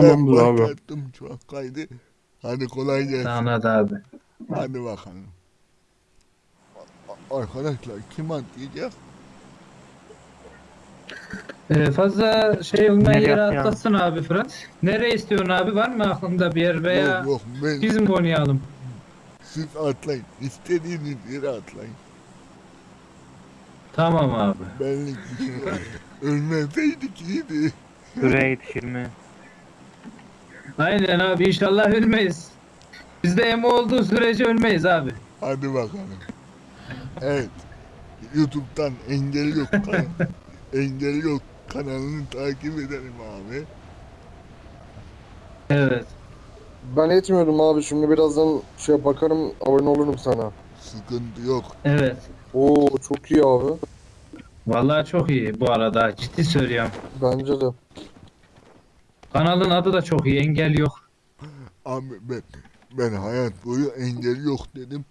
Tamamdır abi. şu an kaydı. Hadi kolay gelsin. Tamam hadi abi. Hadi bakalım. Arkadaşlar kim atlayacak? Ee, fazla şey olmayan Nereye yere atlayalım? atlasın abi Fırat. Nereye istiyorsun abi? Var mı aklında bir yer veya Yok yok ben biz mi oynayalım? siz atlayın. İstediğiniz yere atlayın. Tamam abi. Benlik bir şey yok. Ölmeseydik iyiydi. Süreye yetişir mi? Aynen abi inşallah ölmeyiz. Bizde emo olduğu sürece ölmeyiz abi. Hadi bakalım. Evet. YouTube'dan engel yok kanal. engel yok kanalını takip edelim abi. Evet. Ben etmiyordum abi şimdi birazdan şey bakarım abone olurum sana. Sıkıntı yok. Evet. Oo çok iyi abi. Vallahi çok iyi bu arada. Ciddi söylüyorum. Bence de. Kanalın adı da çok iyi. Engel yok. Abi ben, ben hayat boyu engel yok dedim.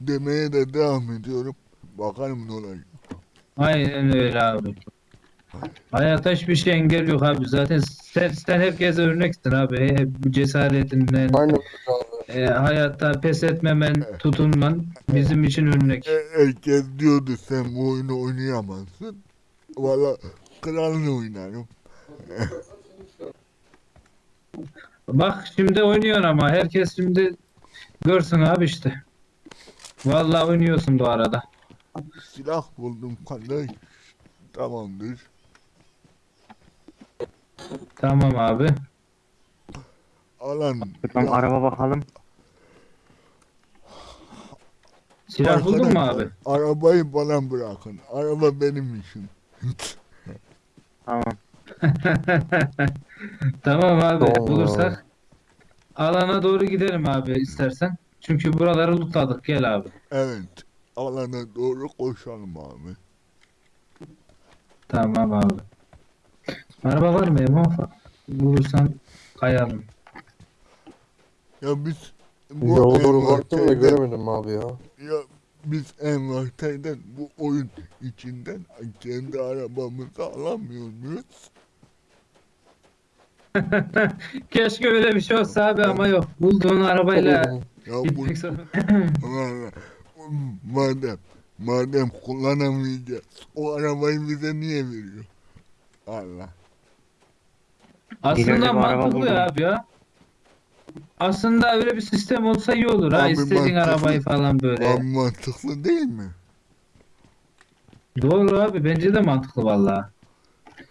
Demeye de devam ediyorum. Bakalım ne olacak. Aynen öyle abi. Hayatta hiçbir şey engel yok abi. Zaten sen, sen herkese örneksin abi. He- Bu cesaretinden, Aynen e, hayatta pes etmemen, tutunman bizim için örnek. E, herkes diyordu sen bu oyunu oynayamazsın. Valla kralını oynarım. Bak şimdi oynuyorsun ama herkes şimdi görsün abi işte. Vallahi oynuyorsun bu arada. Silah buldum kardeş. Tamamdır. Tamam abi. Alan. Ya, araba bakalım. Silah buldun mu abi? Arabayı bana bırakın. Araba benim işim. Tamam. Tamam abi Tamam bulursak alana doğru gidelim abi istersen. Çünkü buraları lootladık gel abi. Evet. Alana doğru koşalım abi. Tamam abi. Araba var mı Emo? Bulursan kayalım. Ya biz bu Yola doğru baktım da göremedim abi ya. Ya biz envanterden bu oyun içinden kendi arabamızı alamıyor muyuz? Keşke öyle bir şey olsa abi ama yok. Bulduğun arabayla Ya bu gitmek zorunda. Madem madem kullanamayacağız o arabayı bize niye veriyor? Allah. Aslında araba mantıklı buldum. abi ya. Aslında öyle bir sistem olsa iyi olur ha. Abi İstediğin mantıklı. arabayı falan böyle. Abi mantıklı değil mi? Doğru abi bence de mantıklı valla.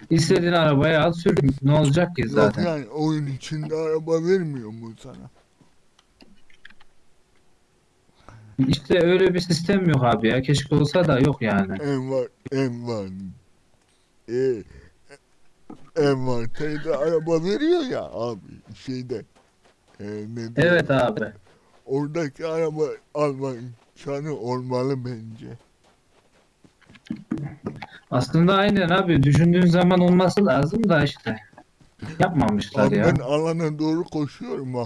İstediğin arabayı al sür. Ne olacak ki Yok zaten? yani oyun içinde araba vermiyor mu sana? İşte öyle bir sistem yok abi ya. Keşke olsa da yok yani. En var en var. E, en var teyze araba veriyor ya abi şeyde. E, ne? Evet abi. Oradaki araba alma imkanı olmalı bence. Aslında aynen abi. Düşündüğün zaman olması lazım da işte. Yapmamışlar Abi ya. ben alana doğru koşuyorum ha.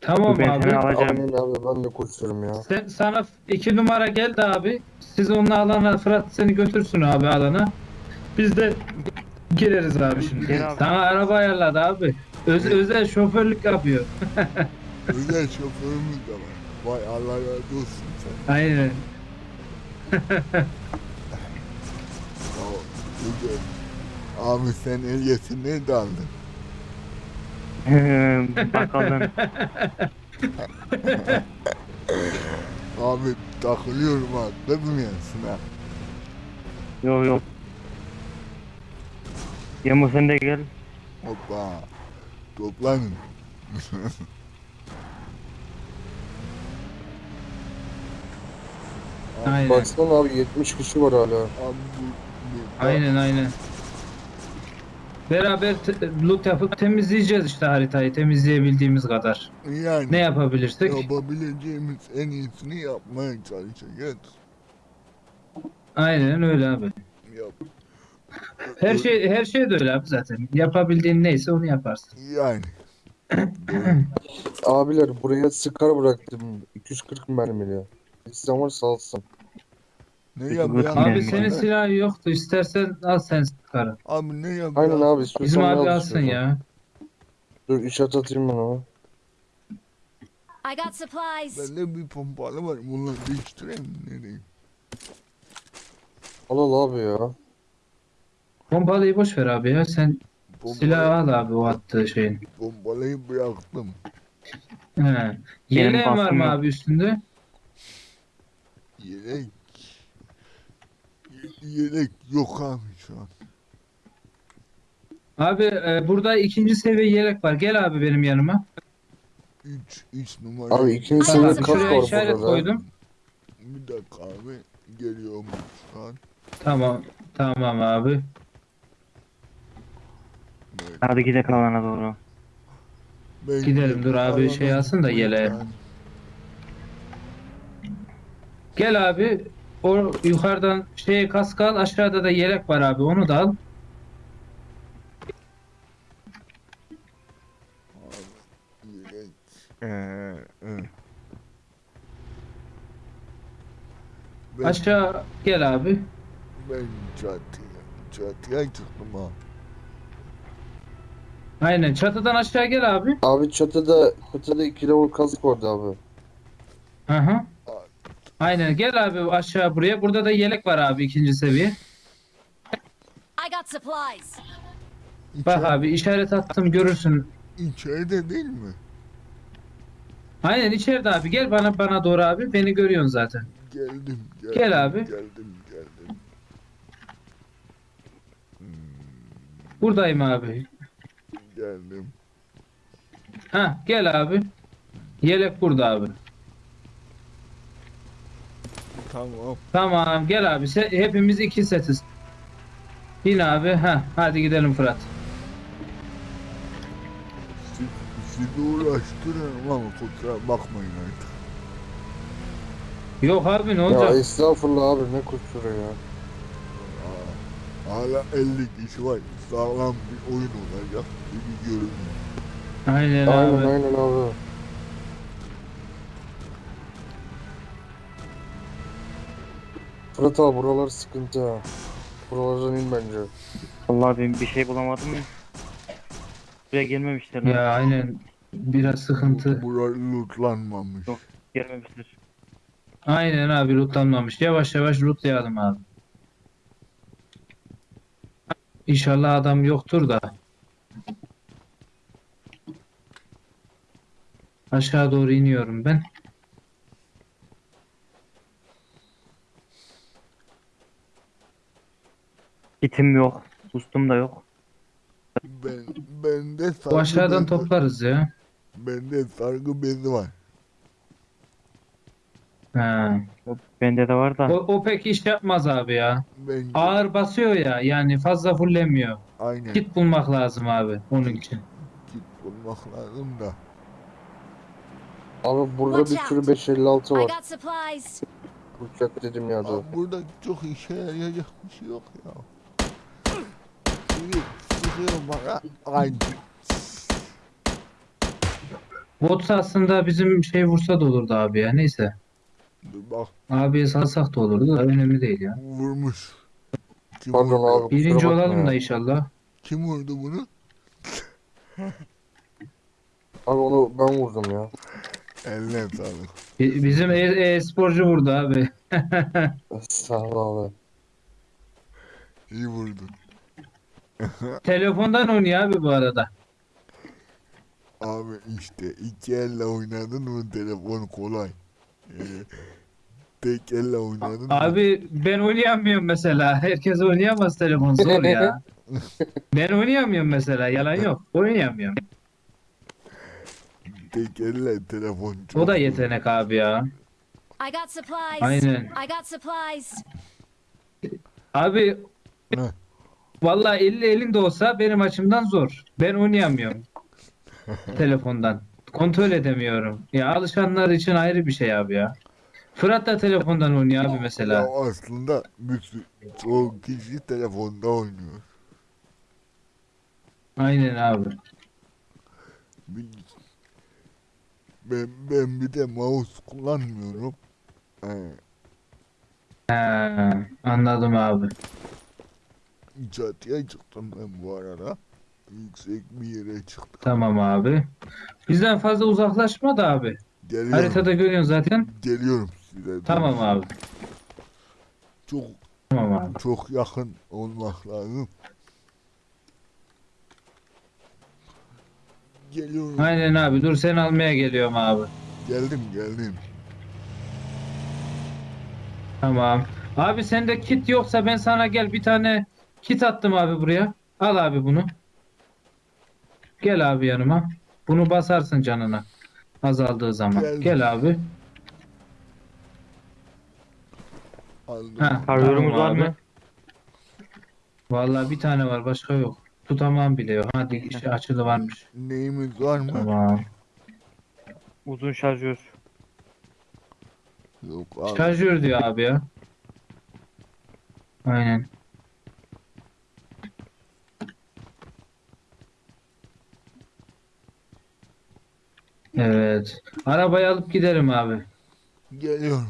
Tamam Ben abi. seni alacağım. Aynen abi ben de koşuyorum ya. Sen, sana iki numara geldi abi. Siz onunla alana Fırat seni götürsün abi alana. Biz de gireriz abi şimdi. Gel abi. Sana araba ayarladı abi. Öz, özel şoförlük yapıyor. Özel şoförümüz de var. Vay Allah razı olsun sen. Aynen. Abi sen ehliyetini de aldın. bakalım. Abi takılıyorum ha. Kızmıyorsun ha. Yok yok. Yemo sen de gel. Hoppa. Toplanın. Aynen. Baksana abi 70 kişi var hala. Abi Aynen aynen. Beraber loot yapıp temizleyeceğiz işte haritayı temizleyebildiğimiz kadar. Yani Ne yapabilirsek? yapabileceğimiz en iyisini yapmaya çalışacağız. Aynen öyle abi. Yap. Her şey her şey de öyle abi zaten. Yapabildiğin neyse onu yaparsın. Yani. Abiler buraya sıkar bıraktım. 240 mermili. İsteyen varsa alsın. Ne Peki, yapıyor? götür Abi Yani senin silahın yoktu. İstersen al sen sıkarı. Abi ne yapıyor? Aynen abi Bizim abi al alsın istiyorsan. ya. Dur işaret atayım ben ona. I got supplies. Bende bir pompalı var. Bunları değiştireyim mi? Ne diyeyim? Al al abi ya. Pompalıyı boş ver abi ya. Sen Pompalı- silahı al abi o attığı şeyin. Pompalıyı bıraktım. He. Yeleğin var mı abi üstünde? Yelek. Ye- Yelek yok abi şu an. Abi e, burada ikinci seviye yelek var. Gel abi benim yanıma. 3 3 numara. Abi ikinci seviye şuraya var işaret koydum. Bir dakika abi. Geliyorum şu an. Tamam. Tamam abi. Evet. Hadi gidelim alana doğru. Ben Gidelim, dur abi, şey alsın da yeleğe. yani Gel abi. O yukarıdan şey kask al. Aşağıda da yelek var abi. Onu da al. Ee, e. Ben, Aşağı gel abi. ben çatıya, çatıya çıktım ha. Aynen. Çatıdan aşağı gel abi. Abi çatıda çatıda iki level kask vardı abi. Hı hı. Aynen. Gel abi aşağı buraya. Burada da yelek var abi ikinci seviye. I got supplies. Bak İçeri- abi işaret attım görürsün. İçeride değil mi? Aynen içeride abi. Gel bana bana doğru abi. Beni görüyorsun zaten. Geldim, geldim. Gel abi. Geldim, geldim. Hmm, Buradayım abi. geldim. Ha gel abi. Yelek burada abi. Tamam. Tamam gel abi. Se- hepimiz iki setiz. Bin abi. Ha hadi gidelim Fırat. Siz, sizi uğraştırıyorum ama kusura bakmayın artık. Yok abi ne Ya olacak? estağfurullah abi ne kusuru ya. Aa, Hala 50 kişi var. Sağlam bir oyun olacak gibi görünüyor. Aynen Aynen abi. aynen abi. Fırat abi buralar sıkıntı ha. Buralardan in bence. Vallahi ben bir şey bulamadım ya. Buraya gelmemişler. lan. Ya aynen. Biraz sıkıntı. Burası lootlanmamış. Yok. Gelmemişler. Aynen abi lootlanmamış. Yavaş yavaş lootlayalım abi. İnşallah adam yoktur da. Aşağı doğru iniyorum ben. Kitim yok. Ustum da yok. Ben, bende sargı Bu aşağıdan bezi var. toplarız ya. Bende sargı bezi var. Ha. Bende de var da. O, o pek iş yapmaz abi ya. Bence Ağır basıyor ya yani fazla fullemiyor. aynen Kit bulmak lazım abi onun için. kit bulmak lazım da. Abi burada bir Watch sürü out. 556 I var. got supplies. Uçak dedim ya da. Aa, burada çok işe yarayacak bir şey yok ya. Sıkıyor bana. Aynı. Bot aslında bizim şey vursa da olurdu abi ya neyse. Bak Abiye salsak da olurdu da önemli değil ya. vurmuş. Kim Pardon vurdu? abi. kusura Birinci bakma olalım ya. da inşallah. Kim vurdu bunu? Abi onu ben vurdum ya. Eline sağlık. Bi- Bizim e- e-sporcu vurdu abi. Sağ ol abi. İyi vurdu. Telefondan oynuyor abi bu arada. Abi işte iki elle oynadın mı telefon kolay. Ee, tek elle oynadın mı? Abi ben oynayamıyorum mesela. Herkes oynayamaz telefon zor ya. Ben oynayamıyorum mesela. Yalan yok. Oynayamıyorum. Tek elle telefon çok O da zor. yetenek abi ya. I got supplies. Aynen. I got supplies. Abi Ne? Vallahi 50 elinde olsa benim açımdan zor. Ben oynayamıyorum. Telefondan. Kontrol edemiyorum. Ya alışanlar için ayrı bir şey abi ya. Fırat da telefondan oynuyor abi mesela. Ya aslında sürü- çoğu kişi telefonda oynuyor. Aynen abi. Bir- Ben, ben bir de mouse kullanmıyorum. Ee, He, anladım abi. Çatıya çıktım ben bu arada. Yüksek bir yere çıktım. Tamam abi. Bizden fazla uzaklaşma da abi. Geliyorum. Haritada görüyorsun zaten. Geliyorum size. Tamam abi. Çok Tamam abi. çok yakın olmak lazım. Geliyorum. Aynen abi. Dur seni almaya geliyorum abi. Geldim geldim. Tamam. Abi sende kit yoksa ben sana gel bir tane kit attım abi buraya. Al abi bunu. Gel abi yanıma. Bunu basarsın canına. Azaldığı zaman. Geldim. Gel abi. Aldım. Ha, Karyorumuz var mı? Vallahi bir tane var başka yok. Tutamam bile yok. Hadi işte açılı varmış. Neyimiz var mı? Tamam. Uzun şarjör. Yok abi. Şarjör diyor abi ya. Aynen. Evet. Arabayı alıp giderim abi. Geliyorum.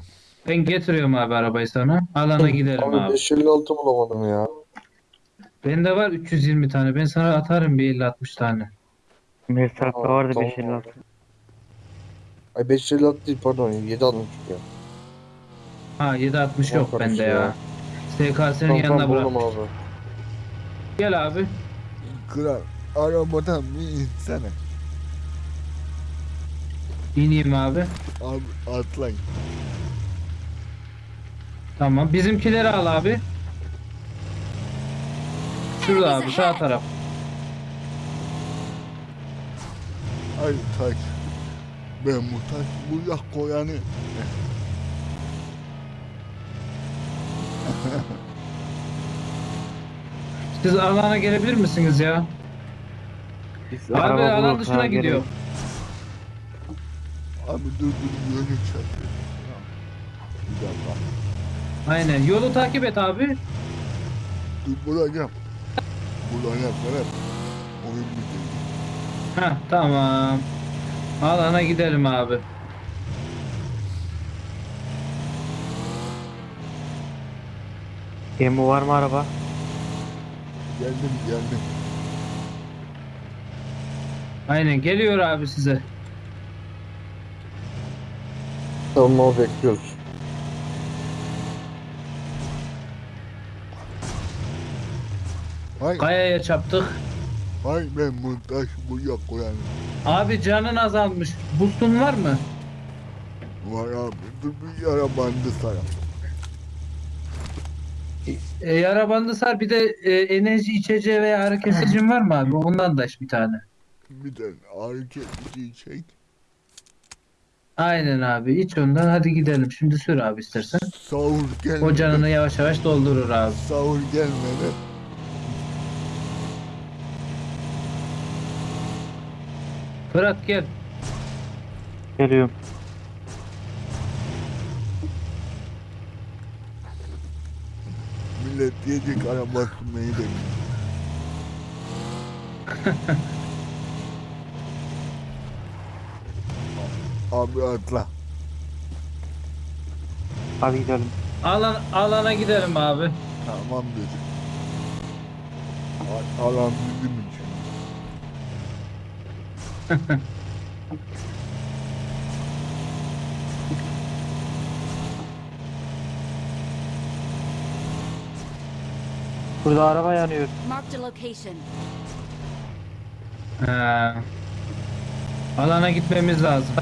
Ben getiriyorum abi arabayı sana. Alana giderim Abi abi. 556 bulamadım ya. Bende var 320 tane. Ben sana atarım bir 50-60 tane. Mesafta Tamam, vardı tamam. 556. Ay 556 değil pardon 760 ya. Ha 760 yok Yok bende ya. ya. SKS'nin Tamam yanına tamam bırak. buldum abi. Gel abi. Kral arabadan bir insene. İneyim abi. Abi atlayın. Tamam. Bizimkileri al abi. Şurada abi sağ taraf. Ay taş. Ben bu taş buraya koyanı. Siz alana gelebilir misiniz ya? Biz Abi araba alan dışına gidiyor. gelelim. Abi dur dur yönü çarpıyor. Aynen. Yolu takip et abi. Dur bulacağım. Bulacağım Ferhat. Oyun bitirdi. Heh tamam. Alana gidelim abi. Emo var mı araba? Geldim geldim. Aynen geliyor abi size. Tamam abi bekliyoruz. Hay Kayaya çaptık. hay ben bu taş buraya koyanı. Abi canın azalmış. Boostun var mı? Var abi dur bir yara bandı sana. E, yara bandı sar bir de e, enerji içeceği veya ağrı kesicin var mı abi? Ondan da iç bir tane. Bir de ağrı kesici çek. Aynen abi iç ondan hadi gidelim. Şimdi sür abi istersen. Sahur gelmeden. O canını yavaş yavaş doldurur abi. Sahur gelmeden. Fırat gel. Geliyorum. Millet diyecek araba sürmeyi de Abi atla. Hadi gidelim. Alan, alana gidelim abi. Tamam dedi. A- Alan bizim için. Burada araba yanıyor. Marked a location. He. Alana gitmemiz lazım.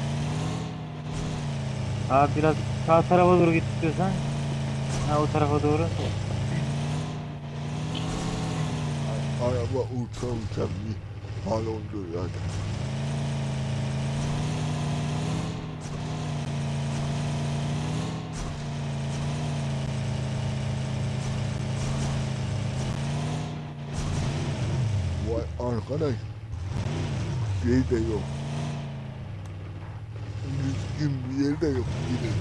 Abi biraz sağ tarafa doğru git istiyorsan. Ha o tarafa doğru. Araba uça uça bir hal oldu zaten. Vay arkadaş. Şey de yok. Düzgün bir yer de yok. Yine.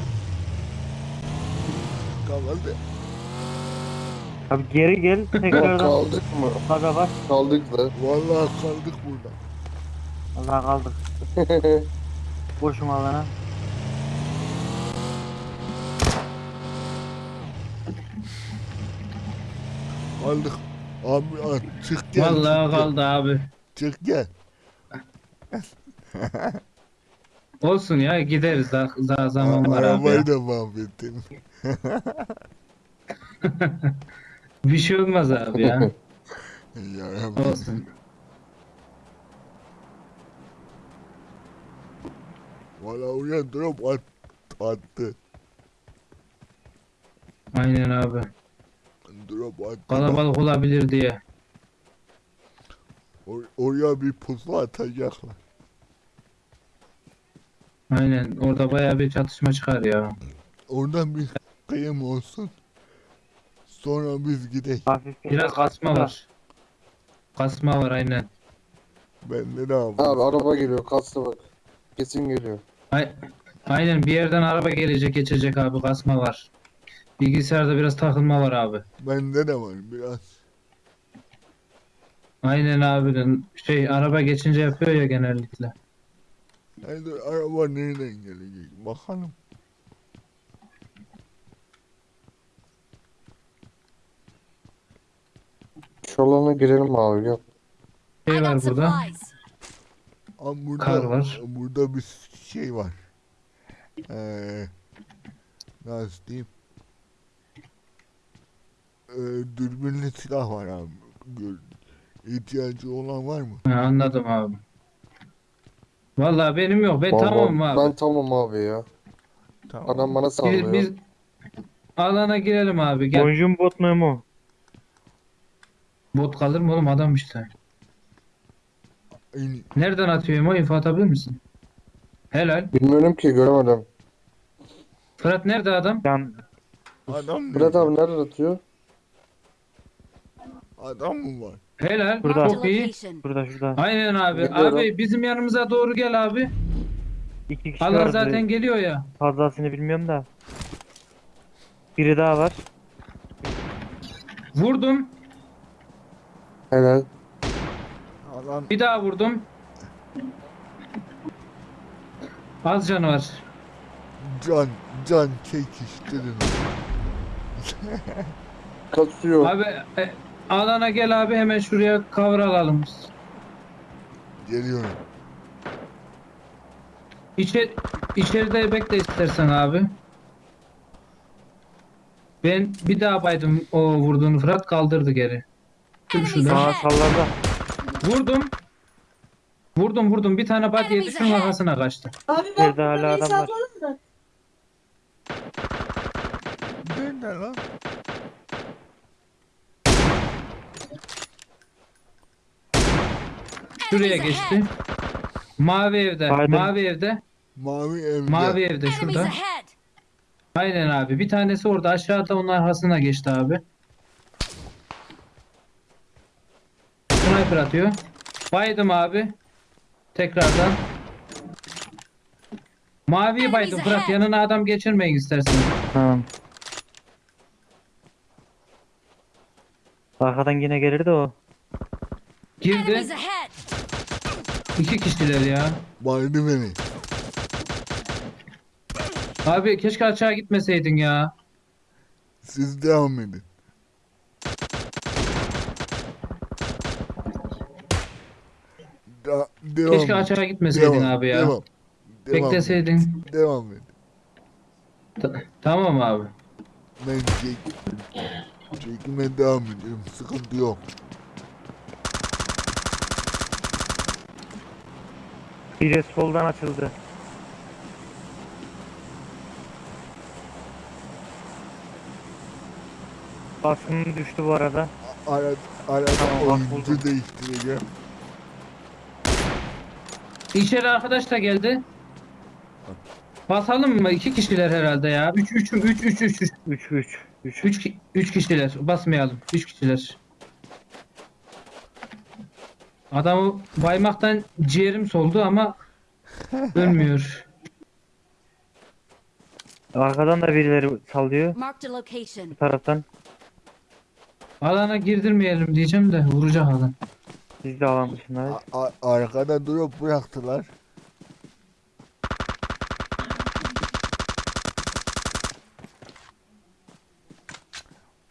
Kaldı. Abi geri gel tekrardan. kaldık mı? Baba bak. Kaldık da. Vallahi kaldık burada. Allah kaldık. Boşum alana. Kaldık. Abi çık gel. Vallahi çık gel. kaldı abi. Çık gel. Olsun ya gideriz daha, daha zaman var abi. ya. Arabayı da mahvettin. Bir şey olmaz abi ya. Yarabbim. Olsun. Valla drop at, attı. Aynen abi. Drop attı. Kalabalık olabilir diye. Or- oraya bir pusu atacaklar. Aynen orada bayağı bir çatışma çıkar ya. Oradan bir kıyım olsun. Sonra biz gidelim. Hafif Biraz kasma var. Kasma var aynen. Ben de ne yapayım? Abi araba geliyor kastı bak. Kesin geliyor. Ay- Aynen bir yerden araba gelecek geçecek abi kasma var. Bilgisayarda biraz takılma var abi. Bende de var biraz. Aynen abi şey araba geçince yapıyor ya genellikle. Hadi araba nereden gelecek? Bakalım. Şu alana girelim abi. I Şey var burada. Ama burada, Kar var. Burada bir şey var. Ee, nasıl diyeyim? Ee, dürbünlü silah var abi. İhtiyacı olan var mı? Ha, anladım abi. Vallahi benim yok. Ben Vallahi tamamım abi. Ben tamam abi ya. Tamam. Adam bana Biz, sallıyor. biz alana girelim abi gel. Oyuncun bot mu mu? Bot kalır mı oğlum adam işte. En- Nereden atıyor Emo? İnfo atabilir misin? Helal. Bilmiyorum ki göremedim. Fırat nerede adam? Can adam mı? Murat abi nereden atıyor? Adam mı var? Helal. Burada. Çok iyi. burada şurada. Aynen abi. Geliyorum. Abi bizim yanımıza doğru gel abi. İki kişi Allah vardı. zaten geliyor ya. Fazlasını bilmiyorum da. Biri daha var. Vurdum. Helal. Adam Bir daha vurdum. Az canı var. can, can çekiştirin. Kasıyor. Abi e, alana gel abi hemen şuraya cover alalım. Geliyorum. İçer, içeride bekle istersen abi. Ben bir daha baydım o vurduğunu Fırat kaldırdı geri. Dur şurada. Aa sallarda. Vurdum. Vurdum vurdum bir tane bat yedi Enemies şunun ahead. arkasına kaçtı. Abi Bir bak de hala burada adam var. da. Nerede lan? Şuraya geçti. Mavi evde. Baydım. Mavi evde. Mavi evde. Mavi evde şurada. Aynen abi. Bir tanesi orada aşağıda onun arkasına geçti abi. Sniper atıyor. Baydım abi. Tekrardan. Maviyi baydım Fırat. Yanına adam geçirmeyin istersen. Tamam. Arkadan yine gelirdi o. Girdi. İki kişiler ya. Baydı beni. Abi keşke aşağı gitmeseydin ya. Siz devam edin. Da, devam Keşke edin. aşağı gitmeseydin Devam, abi ya. Devam. Devam, Bekleseydin. devam et. Ta- tamam abi. Ben çek, çekime devam ediyorum. Sıkıntı yok. Biri soldan açıldı. Baskın düştü bu arada. Ara, arada Tamam, bak oyuncu değiştireceğim. İçeri arkadaş da geldi. Basalım mı? İki kişiler herhalde ya. Üç, üç, üç, üç, üç, üç. 3 3 3. Üç, ki- üç kişiler. Basmayalım. Üç kişiler. Adamı baymaktan ciğerim soldu ama ölmüyor. Arkadan da birileri sallıyor Marked a location. bu taraftan. Alana girdirmeyelim diyeceğim de vuracak adam. Biz de alan dışındayız. A- a- arkada durup bıraktılar.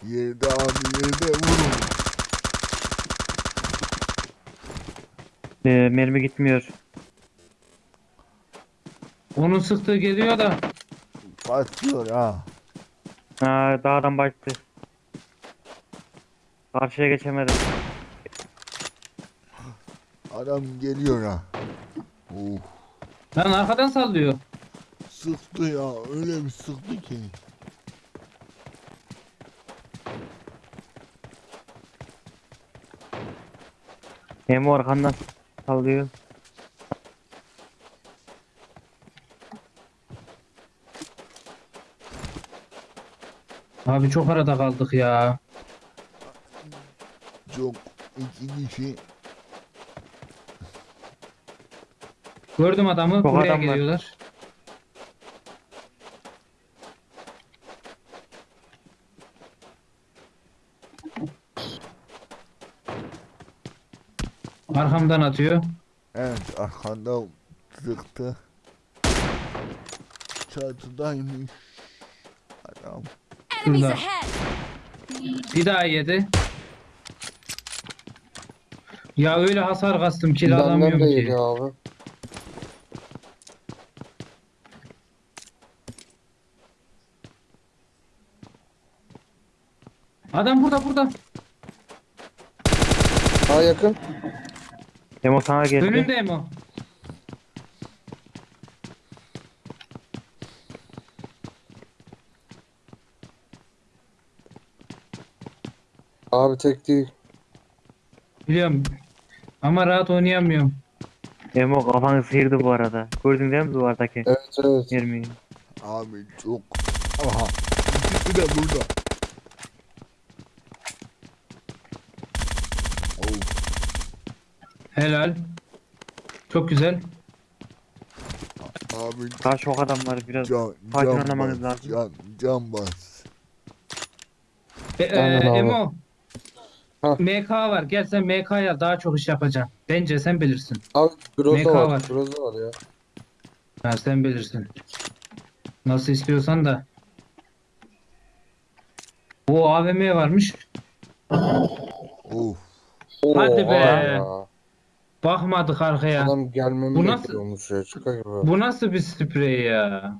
Yerde abi yerde vurun. Ee, mermi gitmiyor. Onun sıktığı geliyor da. Kaçıyor ha. Ha, dağdan baktı. Karşıya geçemedim. Adam geliyor ha. Of. Lan arkadan sallıyor. Sıktı ya öyle bir sıktı ki. Hem arkandan sallıyor. Abi çok arada kaldık ya. Çok iki kişi Gördüm adamı. Çok Buraya adam var. geliyorlar. Arkamdan atıyor. evet arkanda sıktı. Çatıdaymış. Adam. Enemies Şurada. ahead! Bir daha yedi. Ya öyle hasar kastım ki Benden alamıyorum de ki. yedi abi. Adam burada burada. Ha yakın. Hem o sana geldi. Önünde Emo. Abi tek değil. Biliyorum. Ama rahat oynayamıyorum. Emo kafanı sıyırdı bu arada. Gördün değil mi duvardaki Evet evet. mermiyi? Abi çok. Aha. İkisi de burada. Of. Helal. Çok güzel. Abi Karşı ok adamlar biraz can, sakin can oynamanız bas. lazım. Can, can bas. E, e, Aynen abi. Emo. Ha. MK var. Gel sen MK'ya daha çok iş yapacaksın. Bence sen bilirsin. Abi MK Groza var. var. Groza var ya. Ha, sen bilirsin. Nasıl istiyorsan da. O AVM varmış. Of. Hadi Oha be. ya. Bakmadık arkaya. Adam gelmemi Bu nasıl- bekliyormuş ya. Gibi. Bu nasıl bir sprey ya?